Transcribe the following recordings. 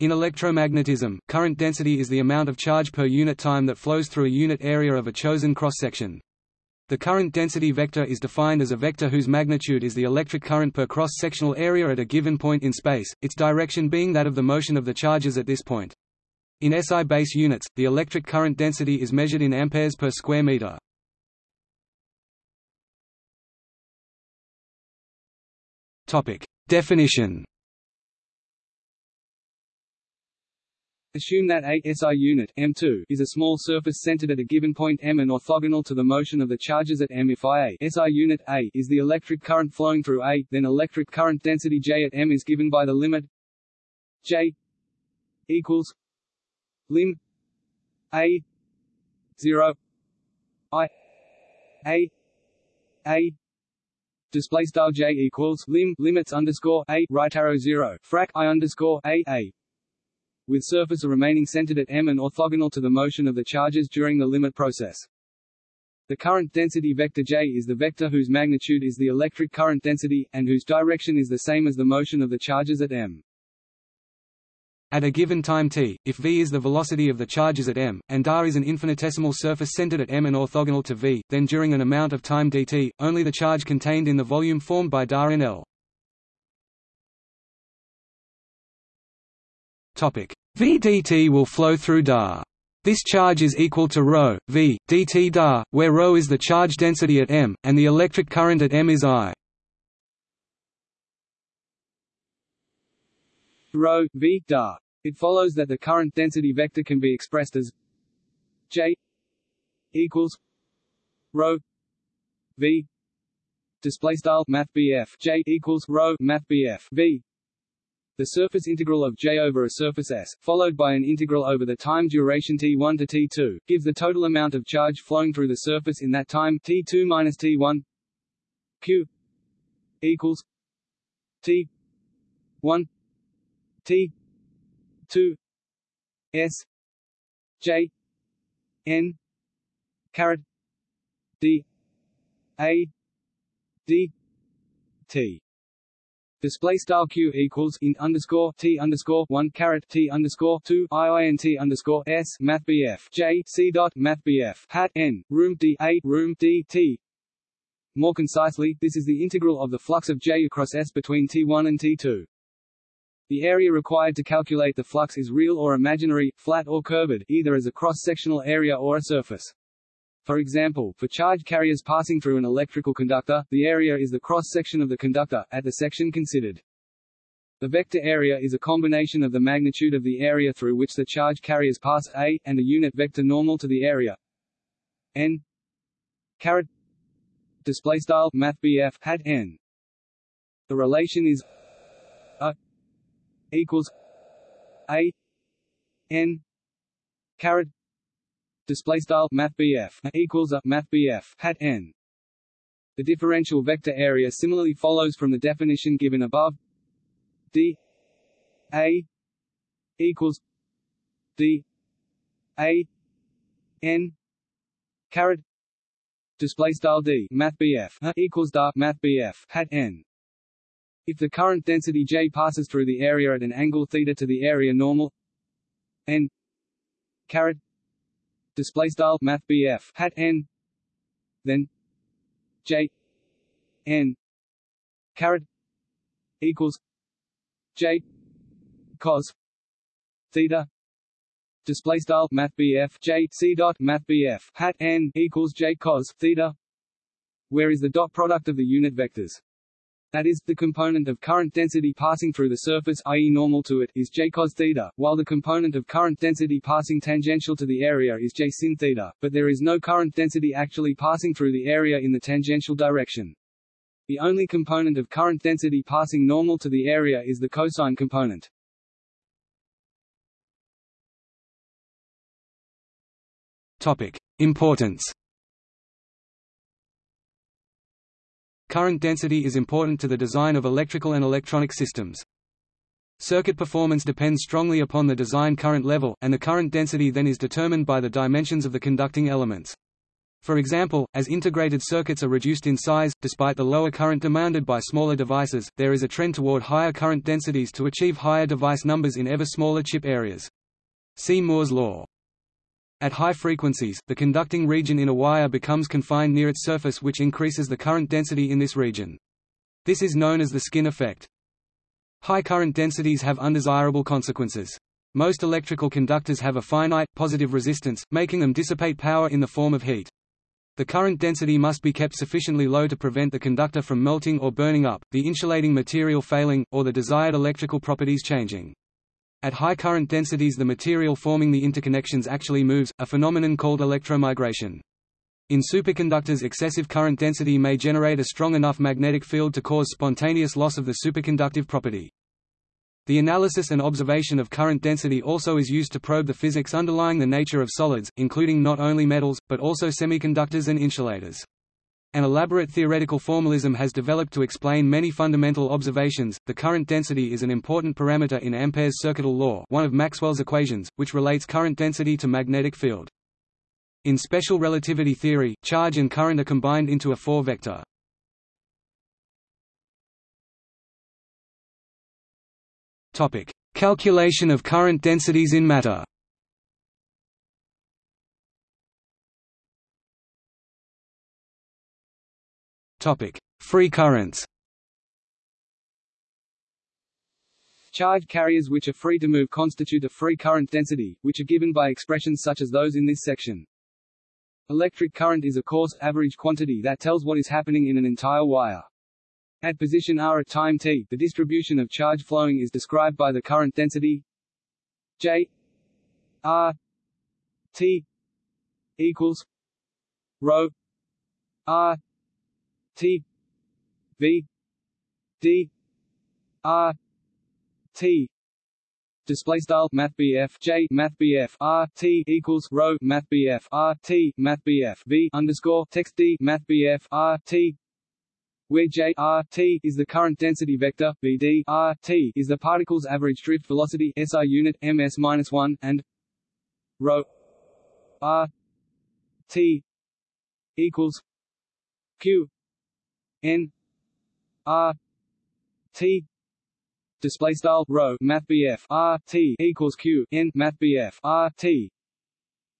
In electromagnetism, current density is the amount of charge per unit time that flows through a unit area of a chosen cross-section. The current density vector is defined as a vector whose magnitude is the electric current per cross-sectional area at a given point in space, its direction being that of the motion of the charges at this point. In SI base units, the electric current density is measured in amperes per square meter. Definition. Assume that a SI unit M2 is a small surface centered at a given point M and orthogonal to the motion of the charges at M. If I a SI unit A is the electric current flowing through A, then electric current density J at M is given by the limit J equals lim A zero I A A display style j equals lim limits underscore a right arrow zero frac i underscore a a with surface remaining centered at m and orthogonal to the motion of the charges during the limit process. The current density vector j is the vector whose magnitude is the electric current density, and whose direction is the same as the motion of the charges at m. At a given time t, if v is the velocity of the charges at m, and r is an infinitesimal surface centered at m and orthogonal to v, then during an amount of time dt, only the charge contained in the volume formed by dr in L. Topic: v dt will flow through dr. This charge is equal to ρ, v, dt dr, where ρ is the charge density at m, and the electric current at m is I. rho v da. It follows that the current density vector can be expressed as J equals rho v display style math J equals rho math v the surface integral of J over a surface S, followed by an integral over the time duration T1 to T2, gives the total amount of charge flowing through the surface in that time T2 minus T1 Q equals T1 T two S J N caret D A D T Display style q equals int underscore t underscore one caret t underscore two iint underscore s math bf j c dot math bf hat n room d a room d t. More concisely, this is the integral of the flux of j across s between t1 and t2. The area required to calculate the flux is real or imaginary, flat or curved, either as a cross-sectional area or a surface. For example, for charge carriers passing through an electrical conductor, the area is the cross-section of the conductor, at the section considered. The vector area is a combination of the magnitude of the area through which the charge carriers pass a, and a unit vector normal to the area n caret display style math hat n. The relation is a equals a n caret display style math equals a math hat n. The differential vector area similarly follows from the definition given above. d a equals d a n caret display style d math equals da math hat n if the current density J passes through the area at an angle theta to the area normal n caret display style math hat n then J n caret equals J cos theta display style math J C dot math hat n equals J cos theta. Where is the dot product of the unit vectors that is, the component of current density passing through the surface i.e. normal to it is j cos theta, while the component of current density passing tangential to the area is j sin theta, but there is no current density actually passing through the area in the tangential direction. The only component of current density passing normal to the area is the cosine component. Topic: Importance Current density is important to the design of electrical and electronic systems. Circuit performance depends strongly upon the design current level, and the current density then is determined by the dimensions of the conducting elements. For example, as integrated circuits are reduced in size, despite the lower current demanded by smaller devices, there is a trend toward higher current densities to achieve higher device numbers in ever smaller chip areas. See Moore's law. At high frequencies, the conducting region in a wire becomes confined near its surface which increases the current density in this region. This is known as the skin effect. High current densities have undesirable consequences. Most electrical conductors have a finite, positive resistance, making them dissipate power in the form of heat. The current density must be kept sufficiently low to prevent the conductor from melting or burning up, the insulating material failing, or the desired electrical properties changing. At high current densities the material forming the interconnections actually moves, a phenomenon called electromigration. In superconductors excessive current density may generate a strong enough magnetic field to cause spontaneous loss of the superconductive property. The analysis and observation of current density also is used to probe the physics underlying the nature of solids, including not only metals, but also semiconductors and insulators. An elaborate theoretical formalism has developed to explain many fundamental observations. The current density is an important parameter in Ampere's circuital law, one of Maxwell's equations, which relates current density to magnetic field. In special relativity theory, charge and current are combined into a four-vector. Topic: Calculation of current densities in matter. Topic: Free currents. Charge carriers which are free to move constitute a free current density, which are given by expressions such as those in this section. Electric current is a coarse, average quantity that tells what is happening in an entire wire. At position r at time t, the distribution of charge flowing is described by the current density J r t equals rho r T V D R T. Display style math J math R T equals rho math R T math V underscore text D math R T. Where J R T is the current density vector, VD R T is the particle's average drift velocity SI unit ms minus one, and rho R T equals Q n r t display style rho math BF r t equals q n math BF r t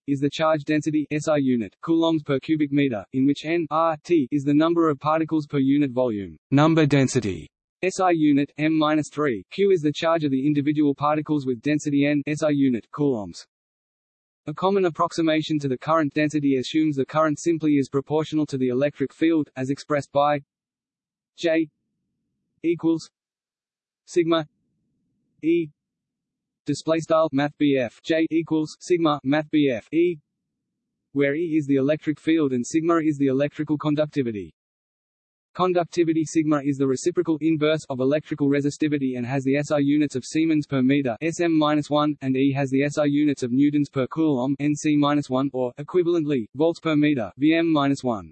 is the charge density SI unit coulombs per cubic meter in which n r t is the number of particles per unit volume. Number density SI unit m-3 q is the charge of the individual particles with density n SI unit coulombs a common approximation to the current density assumes the current simply is proportional to the electric field, as expressed by J equals sigma E display style math J equals sigma math E where E is the electric field and sigma is the electrical conductivity. Conductivity sigma is the reciprocal inverse of electrical resistivity and has the SI units of Siemens per meter (sm-1), and E has the SI units of newtons per coulomb (nc-1), or equivalently volts per meter (vm-1).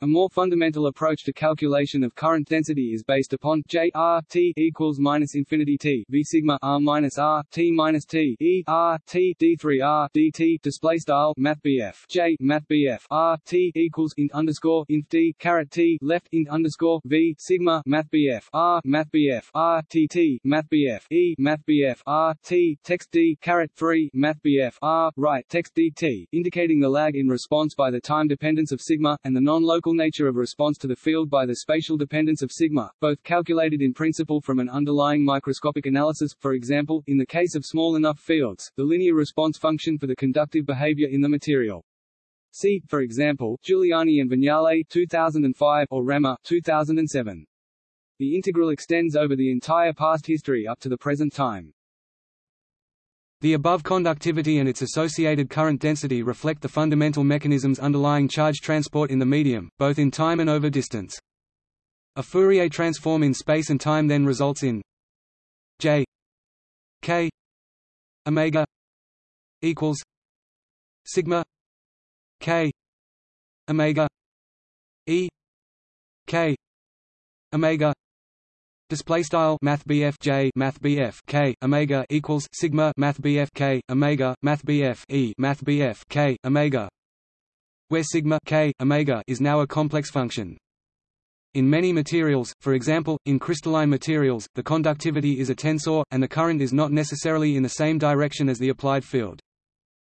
A more fundamental approach to calculation of current density is based upon J R T equals minus infinity T V sigma R minus R T minus T E R T D three R D T display style Math BF J Math BF R T equals int underscore int D caret T left int underscore V sigma Math BF R Math BF R T T Math BF E Math BF R T text D caret three Math BF R right text D T indicating the lag in response by the time dependence of sigma and the non-local nature of response to the field by the spatial dependence of sigma, both calculated in principle from an underlying microscopic analysis, for example, in the case of small enough fields, the linear response function for the conductive behavior in the material. See, for example, Giuliani and Vignale 2005 or Rammer 2007. The integral extends over the entire past history up to the present time. The above conductivity and its associated current density reflect the fundamental mechanisms underlying charge transport in the medium, both in time and over distance. A Fourier transform in space and time then results in J K omega equals sigma K omega E K omega Display style Math J Math K Omega equals Sigma Math K Omega Math E Math K Omega where sigma k, omega is now a complex function. In many materials, for example, in crystalline materials, the conductivity is a tensor, and the current is not necessarily in the same direction as the applied field.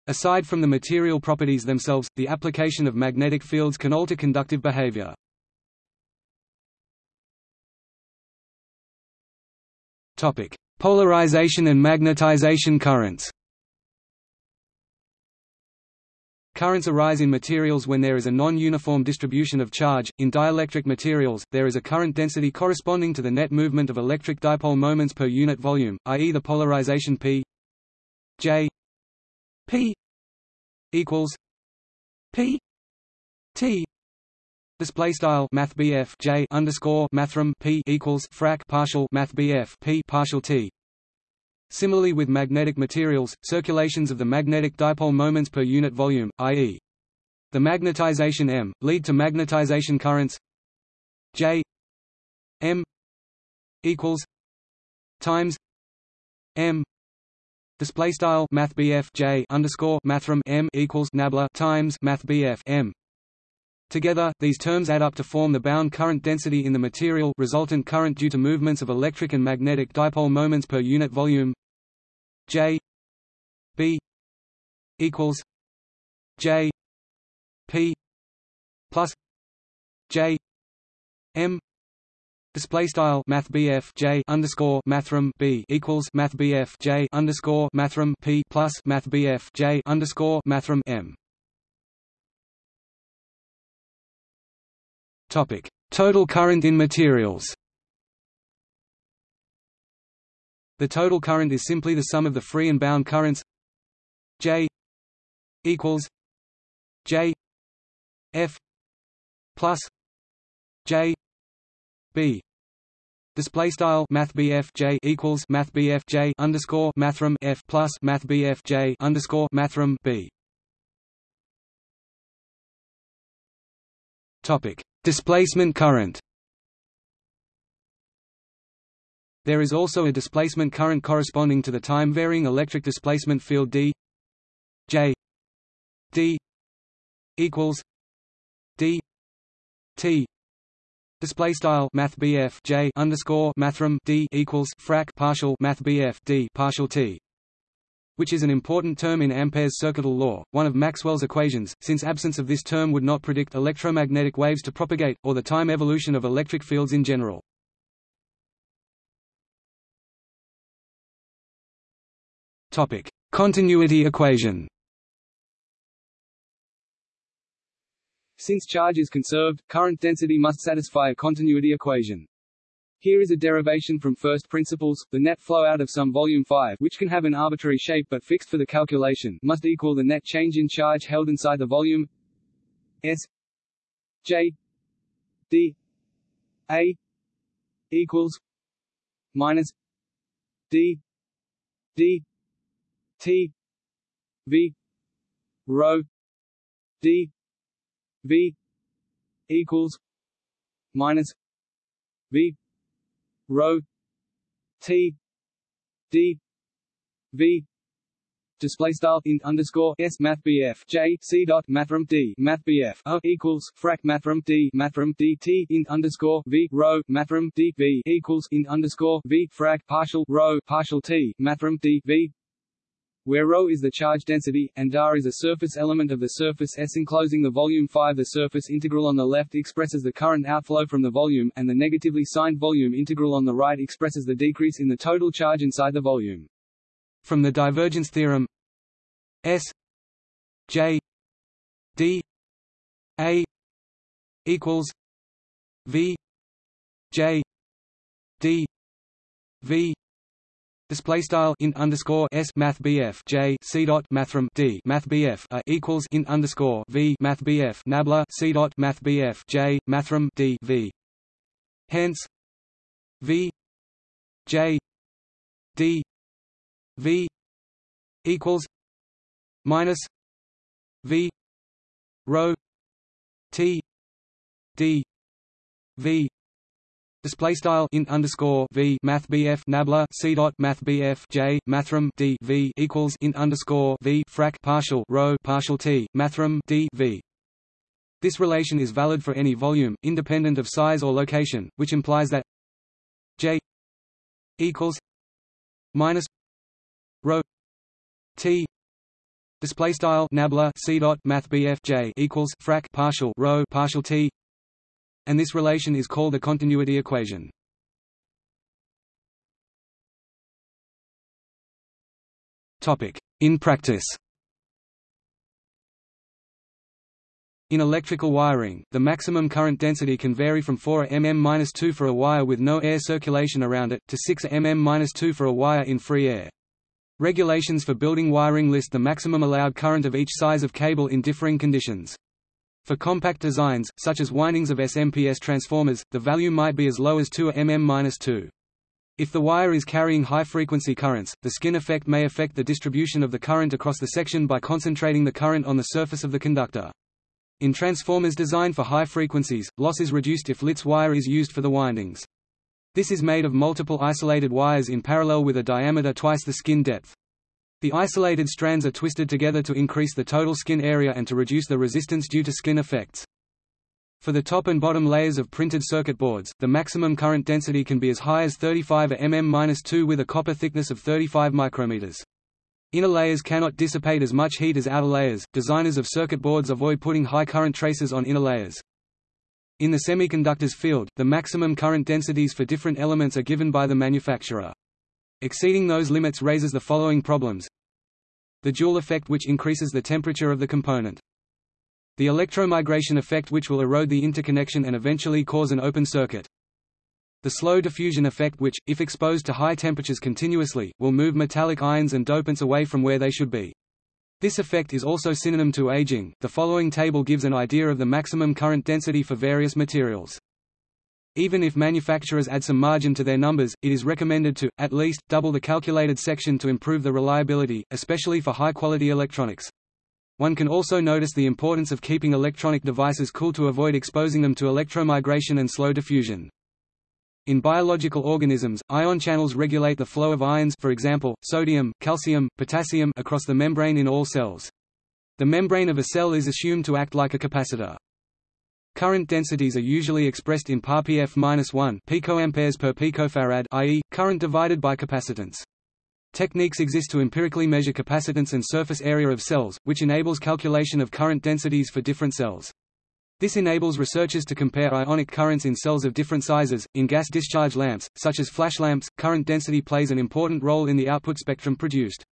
Aside from the material properties themselves, the application of magnetic fields can alter conductive behavior. Topic: Polarization and magnetization currents. Currents arise in materials when there is a non-uniform distribution of charge. In dielectric materials, there is a current density corresponding to the net movement of electric dipole moments per unit volume, i.e. the polarization P J P equals P T Display style Math J underscore mathrm P equals frac partial Math P partial T. Similarly with magnetic materials, circulations of the magnetic dipole moments per unit volume, i.e. the magnetization m, lead to magnetization currents J m equals times m. Display style math J underscore mathrm m equals nabla times math m Together, these terms add up to form the bound current density in the material resultant current due to movements of electric and magnetic dipole moments per unit volume. J B equals J P plus J M Display style Math J underscore Mathrm B equals Math J underscore Mathrm P plus Math J underscore Mathrm M Total current in materials. The total current is simply the sum of the free and bound currents. J equals J F plus J B. Display style Math J equals Math J underscore Mathrm F plus Math J underscore Mathrm B. Topic Displacement current. There is also a displacement current corresponding to the time-varying electric displacement field D J D equals D T. Display style Math J underscore Mathrm D equals frac partial Math D partial T which is an important term in Ampere's circuital law, one of Maxwell's equations, since absence of this term would not predict electromagnetic waves to propagate, or the time evolution of electric fields in general. Continuity equation Since charge is conserved, current density must satisfy a continuity equation. Here is a derivation from first principles, the net flow out of some volume 5 which can have an arbitrary shape but fixed for the calculation must equal the net change in charge held inside the volume S J D A equals minus D D T V rho D V equals minus V rho T D V display style int underscore s math bf j c dot mathrm d math bf o equals frac mathrm d mathrm d t int underscore v rho mathrm d v equals int underscore v frac partial rho partial t mathrm d v where ρ is the charge density, and r is a surface element of the surface S enclosing the volume 5 the surface integral on the left expresses the current outflow from the volume, and the negatively signed volume integral on the right expresses the decrease in the total charge inside the volume. From the divergence theorem S J D A equals V J D V Display style int underscore s math bf j c dot mathrm d math bf a equals int underscore v math bf nabla c dot math bf j mathrm d v. Hence, v j d v equals minus v rho t d v Display style int underscore v math bf nabla c dot math bf j mathrm d v equals int underscore v frac partial rho partial t mathrm d v. This relation is valid for any volume, independent of size or location, which implies that J equals minus rho T. Display style nabla c dot math bf J equals frac partial rho partial T and this relation is called the continuity equation. In practice In electrical wiring, the maximum current density can vary from 4 mm-2 for a wire with no air circulation around it, to 6 mm-2 for a wire in free air. Regulations for building wiring list the maximum allowed current of each size of cable in differing conditions. For compact designs, such as windings of SMPS transformers, the value might be as low as 2 mm-2. If the wire is carrying high-frequency currents, the skin effect may affect the distribution of the current across the section by concentrating the current on the surface of the conductor. In transformers designed for high frequencies, loss is reduced if Litz wire is used for the windings. This is made of multiple isolated wires in parallel with a diameter twice the skin depth. The isolated strands are twisted together to increase the total skin area and to reduce the resistance due to skin effects. For the top and bottom layers of printed circuit boards, the maximum current density can be as high as 35 mm-2 with a copper thickness of 35 micrometers. Inner layers cannot dissipate as much heat as outer layers. Designers of circuit boards avoid putting high current traces on inner layers. In the semiconductors field, the maximum current densities for different elements are given by the manufacturer. Exceeding those limits raises the following problems. The Joule effect which increases the temperature of the component. The electromigration effect which will erode the interconnection and eventually cause an open circuit. The slow diffusion effect which, if exposed to high temperatures continuously, will move metallic ions and dopants away from where they should be. This effect is also synonym to aging. The following table gives an idea of the maximum current density for various materials. Even if manufacturers add some margin to their numbers, it is recommended to, at least, double the calculated section to improve the reliability, especially for high-quality electronics. One can also notice the importance of keeping electronic devices cool to avoid exposing them to electromigration and slow diffusion. In biological organisms, ion channels regulate the flow of ions for example, sodium, calcium, potassium across the membrane in all cells. The membrane of a cell is assumed to act like a capacitor. Current densities are usually expressed in ppf-1 picoamperes per picofarad i.e., current divided by capacitance. Techniques exist to empirically measure capacitance and surface area of cells, which enables calculation of current densities for different cells. This enables researchers to compare ionic currents in cells of different sizes. In gas discharge lamps, such as flash lamps, current density plays an important role in the output spectrum produced.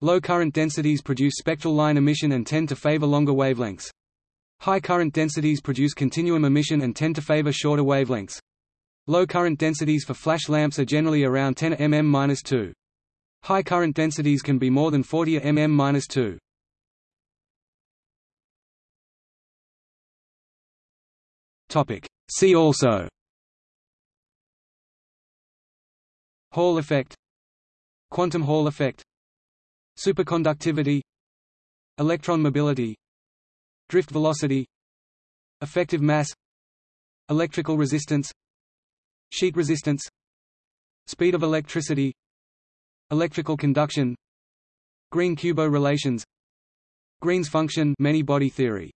Low current densities produce spectral line emission and tend to favor longer wavelengths. High current densities produce continuum emission and tend to favor shorter wavelengths. Low current densities for flash lamps are generally around 10 mm-2. High current densities can be more than 40 mm-2. Topic. See also Hall effect Quantum Hall effect Superconductivity Electron mobility Drift velocity Effective mass Electrical resistance Sheet resistance Speed of electricity Electrical conduction Green-Kubo relations Green's function many body theory